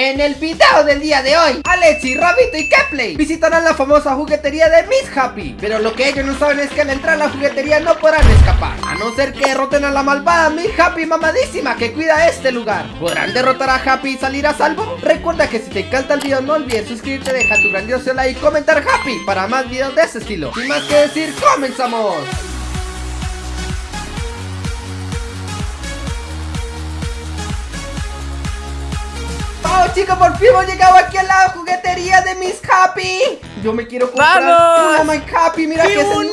En el video del día de hoy, Alexi, Rabito y Kepley visitarán la famosa juguetería de Miss Happy Pero lo que ellos no saben es que al entrar a la juguetería no podrán escapar A no ser que derroten a la malvada Miss Happy mamadísima que cuida este lugar ¿Podrán derrotar a Happy y salir a salvo? Recuerda que si te encanta el video no olvides suscribirte, deja tu grandioso like y comentar Happy para más videos de ese estilo Sin más que decir, ¡comenzamos! ¡Vamos chicos! Por fin hemos llegado aquí a la juguetería de Miss Happy Yo me quiero comprar ¡Vamos! una My Happy Mira ¡Qué que es el!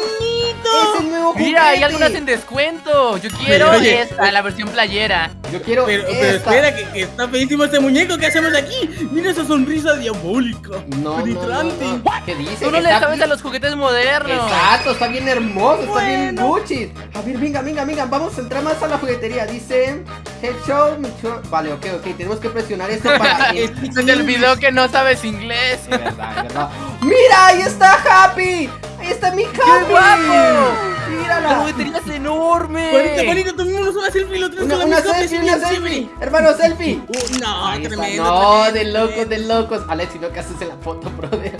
Es el nuevo juguete Mira, hay algunas en descuento. Yo quiero Pero, oye, esta, la versión playera. Yo quiero Pero, pero esta. espera, que, que está feísimo este muñeco. ¿Qué hacemos aquí? Mira esa sonrisa diabólica. No, no, no, penetrante. no. ¿Qué dice? Tú no le sabes bien- a los juguetes modernos. Exacto, está bien hermoso, está bien. Gucci A ver, venga, venga, venga, vamos a entrar más a la juguetería Dice, head show, me show- Vale, ok, ok, tenemos que presionar esto para... Es- Se te olvidó que no sabes inglés. Verdad, verdad. ¡Mira, ahí está Happy! ¡Ahí está mi Happy! guapo! ¡Mírala! La juguetería es enorme. Juanito, Juanito, tomémonos una selfie lo tres Una, con la una misma selfie, una selfie. Hermano, selfie Uh, no, Ahí tremendo. No, de tremendo, locos, de locos Alex, si no, ¿qué haces en la foto, brother?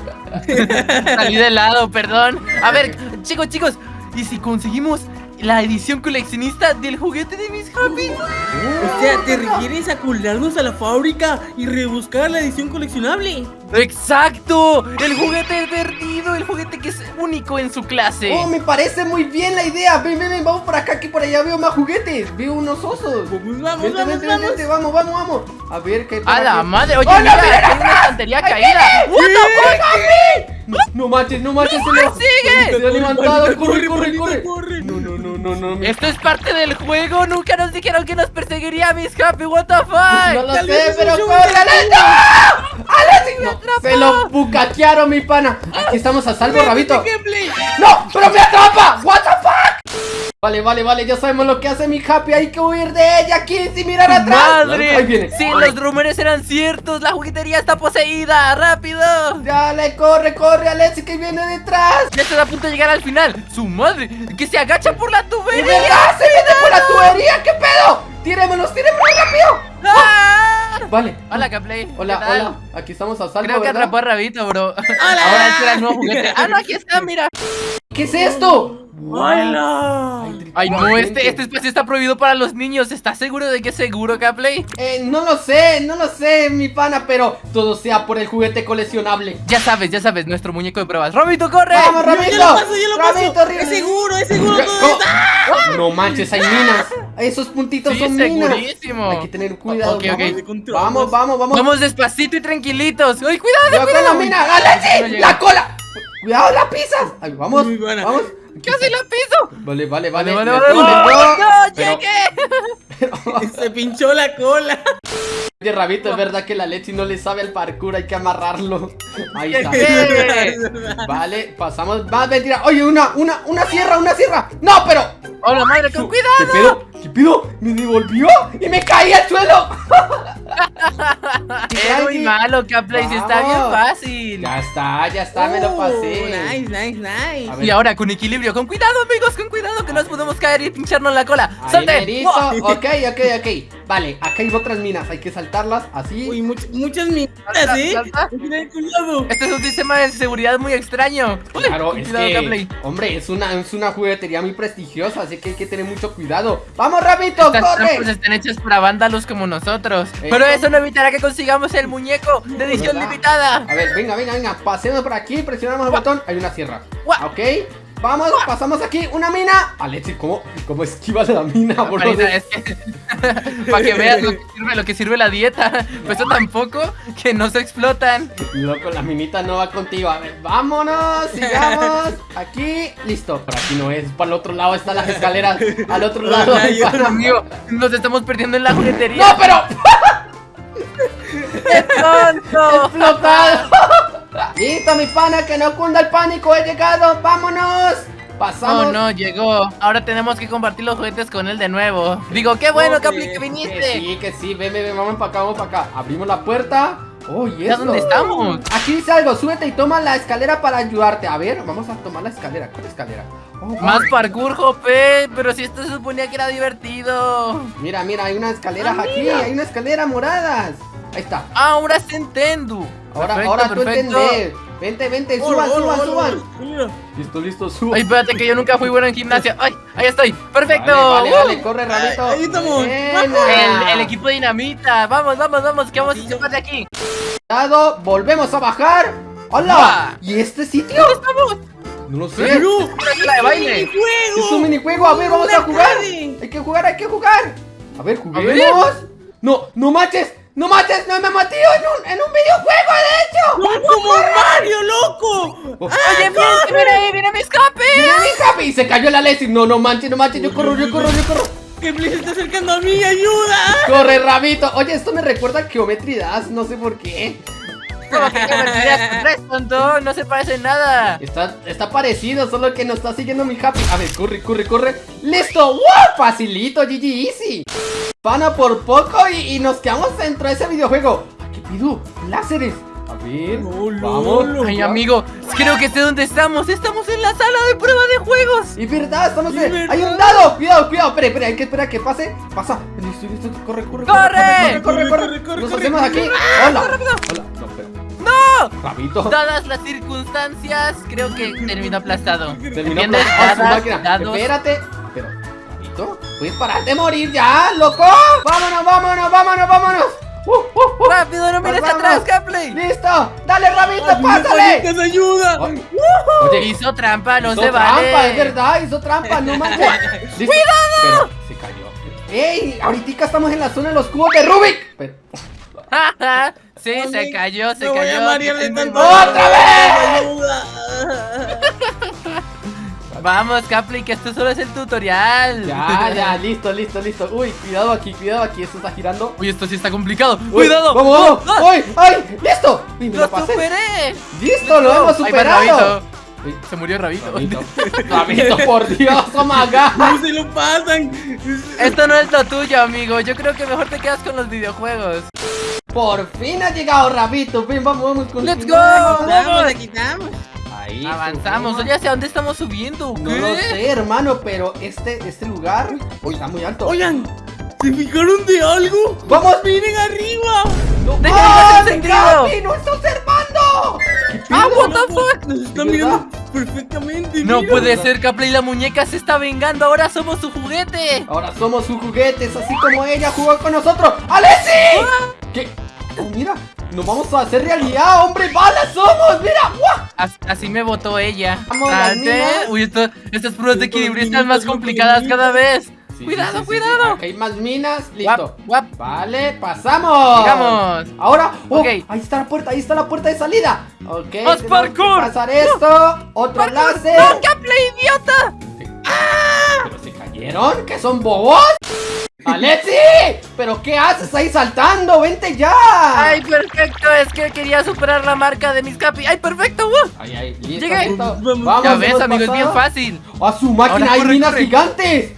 Salí de lado, perdón. A ver, chicos, chicos. ¿Y si conseguimos la edición coleccionista del juguete de Miss Happy? O sea, ¿te refieres a colarnos a la fábrica y rebuscar la edición coleccionable? ¡Exacto! El juguete perdido, el juguete que es único en su clase. Oh, me parece muy bien la idea Ven, ven, ven, vamos por acá, que por allá veo más juguetes Veo unos osos vamos, Vente, vamos, vente, vamos. vente, vamos, vamos, vamos. A ver qué hay por ¡A la madre! Oye, ¡Hola, mira, miren aquí hay una estantería caída. What the fuck, No, no manches, no se lo, sigue! se lo han levantado. Corre, corre, corre. No, no, no, no, no. mi- Esto es parte del juego. Nunca nos dijeron que nos perseguiría Miss Happy. ¿What the No fuck? lo Tal sé, pero corre, de Alex. ¡No! ¡Alex! me No, atrapó! se lo bucaquearon, mi pana. Aquí estamos a salvo, Rabito. ¡No! ¡Pero me atrapa! ¡What the! Vale, vale, vale, ya sabemos lo que hace mi Happy. Hay que huir de ella aquí sin mirar atrás. ¡Madre! Ahí viene. Sí, los rumores eran ciertos. La juguetería está poseída. ¡Rápido! Dale, corre, corre, Alex, que viene detrás. Ya está a punto de llegar al final. ¡Su madre! ¡Que se agacha por la ¡De tubería! verdad! ¡Se viene por la tubería! ¿Qué pedo? ¡Tíremelos, tíremelos rápido! ¡Ah! Vale. Hola, Caplay. Hola, hola. Aquí estamos a salvo, Creo que ¿verdad? atrapó a Rabito, bro. Ahora este era el nuevo juguete. Ah, no, aquí está, mira. ¿Qué es esto? ¡Hola! Ay, no, este, este espacio está prohibido para los niños. ¿Estás seguro de que es seguro, Caplay? Eh, no lo sé, no lo sé, mi pana, pero todo sea por el juguete coleccionable. Ya sabes, ya sabes, nuestro muñeco de pruebas. ¡Robito, corre! ¡Vamos, Yo, Rabito! yo lo paso, yo lo ¡Rabito, paso. Es seguro, es seguro. Está. No manches, hay minas. Esos puntitos Sí, son minas. segurísimo. Hay que tener cuidado. Ok, ok. vamos. Vamos, vamos, vamos. Despacito y tranquilitos. ¡Ay, cuidado, Cuidado la mina. ¡La cola! ¡Cuidado, la pisas! Ay, vamos, Muy buena. vamos. ¡Casi la piso! Vale, vale, vale. Vale, vale, vale. atienden, ¡No, Pero- llegué! Se pinchó la cola. Oye, Rabito, es verdad que la leche no le sabe al parkour, hay que amarrarlo. Ahí está. ¿Qué? Vale, pasamos. Va, mentira. Oye, una, una, una sierra, una sierra. No, pero. ¡Hola, madre, con ¿Qué cuidado! pedo? ¿Qué pedo? Me devolvió y me caí al suelo. Es muy malo, Caplay, si está bien fácil. Ya está, ya está, me lo pasé. Nice, nice, nice. Y ahora con equilibrio, con cuidado, amigos, con cuidado, que nos podemos caer y pincharnos la cola. Ahí ¡Salte! ¡Wow! Ok, ok, ok. Vale, acá hay otras minas, hay que saltarlas así. Uy, much- muchas minitas, Salta, ¿eh? salta. Este es un sistema de seguridad muy extraño. Uy, Claro, con es cuidado, que, hombre, es una, es una juguetería muy prestigiosa, así que hay que tener mucho cuidado. ¡Vamos, Rabito, Estas corre! trampas están hechas para vándalos como nosotros. Eh, Pero eso no evitará que consigamos el muñeco de edición ¿Verdad? limitada. A ver, venga, venga, venga, pasemos por aquí, presionamos el botón, hay una sierra. Guau. Ok, vamos, pasamos aquí, una mina. Alexi, ¿cómo, cómo esquivas la mina, bro? Marina, es que para que veas lo que sirve, lo que sirve la dieta. Pues eso tampoco que no se explotan. Loco, la minita no va contigo. A ver, vámonos, sigamos. Aquí, listo. Por aquí no es, para el otro lado están las escaleras. Al otro lado. Ay, Dios. Amigo, nos estamos perdiendo en la juguetería. ¡No, pero! ¡Qué tonto! ¡Explotado! Listo, mi pana, que no cunda el pánico. He llegado, vámonos. Pasamos. Oh no, llegó. Ahora tenemos que compartir los juguetes con él de nuevo. Digo, qué bueno, Ok, Capli, que Que viniste. sí, que sí, ven, ven, vamos para acá, vamos para acá. Abrimos la puerta. Oh, ¿y dónde estamos? Aquí dice algo, súbete y toma la escalera para ayudarte. A ver, vamos a tomar la escalera. ¿Cuál escalera? Oh, Más parkour, Jope. Pero si esto se suponía que era divertido. Mira, mira, hay una escalera Ah, aquí, mira. hay una escalera moradas. Ahí está. Ahora se entiendo. Ahora, Perfecto, ahora tú perfecto. entendés. Vente, vente, suban, suban, suban. Listo, listo, suban. Ay, espérate que yo nunca fui bueno en gimnasia. Ay, ahí estoy. Perfecto. Vale, vale, ¡Uh! vale, corre, Rabito. ahí estamos. El, el equipo dinamita. Vamos, vamos, vamos, que vamos a escapar de aquí. Cuidado, volvemos a bajar. ¡Hola! ¿Y este sitio? Estamos. No lo sé. Una de baile. Es un minijuego, a ver, vamos a jugar. Hay que jugar, hay que jugar. A ver, juguemos. No, no manches, no manches, no me metido en un, en un videojuego, de hecho. ¡No como Mario, loco! Oye, miren, mira ahí, mira mi escape. Mira mi Happy, se cayó la Leslie. No, no manches, no manches, yo corro, yo corro, yo corro. ¡Que Play se está acercando a mí! ¡Ayuda! Corre, Rabito. Oye, esto me recuerda a Geometry Dash, no sé por qué. Como que me tiras con tres, tonto. No se parece en nada. Está, está parecido, solo que nos está siguiendo mi Happy. A ver, corre, corre, corre. ¡Listo! ¡Wow! Facilito, GG Easy. Pana por poco y, y nos quedamos dentro de ese videojuego. ¡Ay, qué pido! ¡Láseres! A ver, no, vamos. Ay, amigo, creo que sé dónde estamos. Estamos en la sala de prueba de juegos. Y verdad, estamos en... verdad. ¡Hay un dado! ¡Cuidado, cuidado! Espera, espera, hay que esperar a que pase. Pasa. Listo, listo. Corre, corre, ¡Corre! corre, corre, corre, Corre, corre, Nos corre, hacemos corre. aquí. Hola. Hola. No. Rabito. Dadas las circunstancias, creo que terminó aplastado. Terminó aplastado su máquina. Espérate. Pero, Rabito, ¿puedes parar de morir ya, loco? ¡Vámonos, vámonos, vámonos, vámonos! ¡Uh, uh, uh! ¡Rápido, no mires atrás, Gameplay! ¡Listo! ¡Dale, Rabito, ¡Ayuda, pásale! panitas, ayuda! Ay, Oye, Hizo trampa, no hizo se trampa, vale. es verdad, hizo trampa, no manches. ¡Cuidado! se cayó. ¡Ey! Ahorita estamos en la zona de los cubos de Rubik. Pero, sí, se cayó, se voy cayó. a de tanto. ¡Otra vez! ¡Ayuda! Vamos, Gameplay, que esto solo es el tutorial. ya, ya, listo, listo, listo. Uy, cuidado aquí, cuidado aquí, esto está girando. Uy, esto sí está complicado. Uy, ¡Cuidado! ¡Vamos, vamos! ¡Ah! ¡Ay, ay! ¡Listo! Uy, me ¡Lo lo pasé. superé! ¡Listo, lo hemos superado! Se murió Rabito. Rabito, Rabito, por Dios, oh my god. ¡No se lo pasan! Esto no es lo tuyo, amigo. Yo creo que mejor te quedas con los videojuegos. Por fin ha llegado Rabito. Ven, vamos, vamos con Let's go. Vamos, aquí estamos. Ahí. Avanzamos. subimos. Oye, ¿hacia dónde estamos subiendo? No ¿Qué? lo sé, hermano, pero este, este lugar uy, está muy alto. Oigan, ¿se fijaron de algo? ¡Vamos! ¡Miren arriba! ¡No! Déjenme ¡Ah! Capi! ¡No está observando! ¿Qué ¡Ah, what the fuck! Nos está ¿De mirando perfectamente. No mira. puede ser, Capley. La muñeca se está vengando. Ahora somos su juguete. Ahora somos sus juguetes, así como ella jugó con nosotros. ¡Alessi! ¿Qué? Oh, mira, nos vamos a hacer realidad, hombre. ¡Balas somos! ¡Mira! Así me votó ella. Vamos, Salte. minas. Uy, esto- estas pruebas de equilibrio están más complicadas cada vez. Sí, cuidado, sí, sí, sí, cuidado. Acá hay más minas. Listo. Guap, guap. Vale, pasamos. Sigamos. Ahora, oh, ahí está la puerta, ahí está la puerta de salida. Ok. que parkour. Pasar esto. Otro láser. ¡No, idiota! ¿Pero se cayeron? ¿Que son bobos? ¡Alexi! ¿Pero qué haces ahí saltando? ¡Vente ya! Ay, perfecto. Es que quería superar la marca de mis Capi. Ay, perfecto. uh. Ay, ay, listo, Llegué. listo. Vamos. Ya ves, amigo, es bien fácil. ¡A su máquina Ahora hay corre, minas corre. gigantes!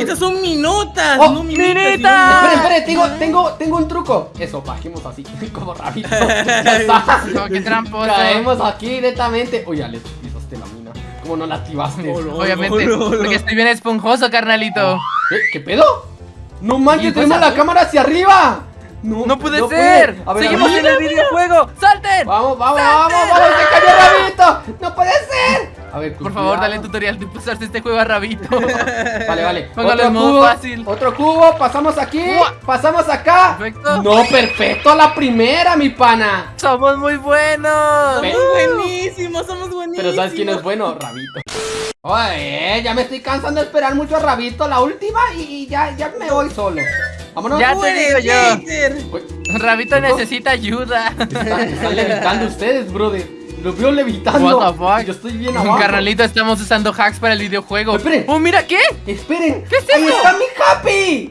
Estas son minotas, Oh, no minitas. esperen, tengo, tengo, tengo un truco. Eso, bajemos así, como rabito. Ya está. No, qué tramposo. Caemos aquí directamente. Oye, Alex, pisaste la mina. ¿Cómo no la activaste? No. Obviamente, no, no. porque estoy bien esponjoso, carnalito. ¿Qué, ¿Qué pedo? No manches, tenemos pues, la cámara hacia arriba. No, No puede ser. A ver, Seguimos a ver. en el videojuego. ¡Salten! Vamos, vamos, vamos, vamos, se cayó Rabito. No puede ser. A ver, Por favor, dale cuidado. tutorial de pasarse este juego a Rabito. Vale, vale. Póngalo otro en modo cubo, fácil. Otro cubo, pasamos aquí, pasamos acá. Perfecto. No, perfecto, la primera, mi pana. Somos muy buenos. Somos buenísimos, somos buenísimos. Pero ¿sabes quién es bueno? Rabito. Oye, ya me estoy cansando de esperar mucho a Rabito, la última, y, y ya, ya me voy solo. Vámonos. Ya te digo yo. Uy, Rabito necesita ayuda. están, están levitando ustedes, brother. Los veo levitando. What the fuck? Yo estoy bien abajo. Carnalito, estamos usando hacks para el videojuego. Espere. ¡Oh, mira qué! Esperen. ¿Qué es Ahí está mi Happy.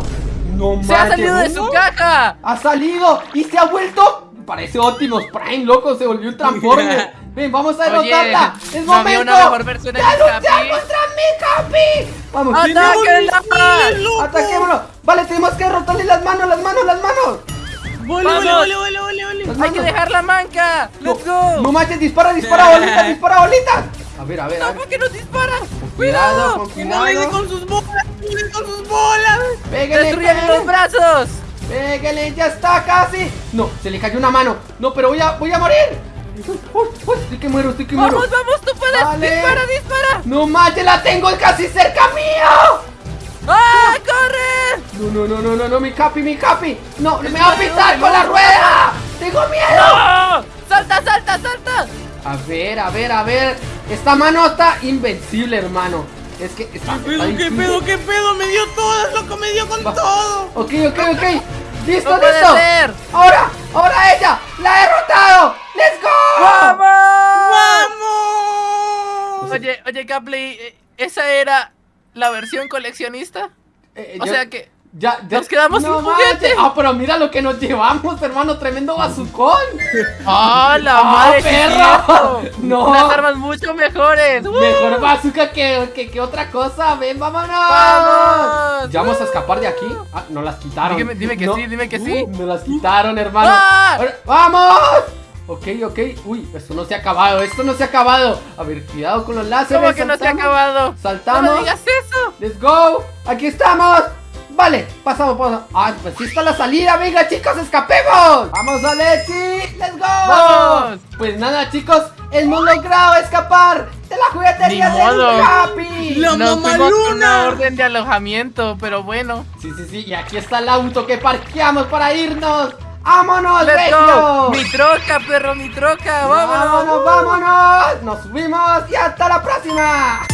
No ¡Se ha salido de su caja! Ha salido y se ha vuelto. Parece Optimus Prime, loco, se volvió un Transformer. Ven, vamos a Oye, derrotarla. Es ¿no había momento. una mejor versión de ¡Ya mi luchar Happy? contra mi Happy! Vamos, ¡Atáquenla! ataquémoslo. Vale, tenemos que derrotarle las manos, las manos, las manos. Vale, vale, vale, Las vale. ¡Hay que dejar la manca! ¡Let's go! No manches, dispara, dispara, bolitas, dispara, bolitas. A ver, a ver, a No, ver. ¿por qué nos disparan? Cuidado, ¡Cuidado! con Que no cuidado. con sus bolas, dé con sus bolas. Pégale, ¡Destruyan los brazos! Pégale, ya está casi. No, se le cayó una mano. No, pero voy a, voy a morir. Uy, uy, estoy que muero, estoy que muero. Vamos, vamos, tú puedes. Vale. Dispara, dispara. No ya la tengo casi cerca mío. ¡Ah, corre! No, no, no, no, no, no, mi capi, mi capi. No, me va a pisar con la rueda. Tengo miedo. ¡Salta, salta, salta! A ver, a ver, a ver. Esta mano está invencible, hermano. Es que está. ¿Qué pedo, qué pedo, qué pedo? Me dio todo, loco, me dio con todo. Ok, ok, ok. Listo, ¡No puede listo. ahora Eh, ¿esa era la versión coleccionista? Eh, O yo- sea que Ya, ya- nos quedamos sin manches. juguete. Ah, pero mira lo que nos llevamos, hermano. Tremendo bazucón. ¡Ah, la ¡Ah, madre! perro! No. Unas armas mucho mejores. ¡Uh! Mejor bazooka que, que, que otra cosa. Ven, vámonos. ¡Vamos! ¿Ya vamos a escapar de aquí? Ah, nos las quitaron. Dime- dime que No. sí, dime que Uh, sí. Nos las quitaron, hermano. ¡Ah! ¡Vamos! Ok, ok. Uy, esto no se ha acabado. Esto no se ha acabado. A ver, cuidado con los láseres. ¿Cómo que no se ha acabado? ¡No Saltamos. me digas eso! Let's go. Aquí estamos. Vale, pasamos, pasamos. Ah, pues sí está la salida. Venga, chicos, escapemos. Vamos, Alexi. Let's go. ¡Vamos! Pues nada, chicos, hemos logrado escapar de la juguetería Ni de. Happy. La Nos fuimos con mamaluna. una orden de alojamiento, pero bueno. Sí, sí, sí. Y aquí está el auto que parqueamos para irnos. ¡Vámonos, ¡Let's go! ¡Mi troca, perro, mi troca! ¡Vámonos! ¡Vámonos, vámonos! Nos subimos y hasta la próxima.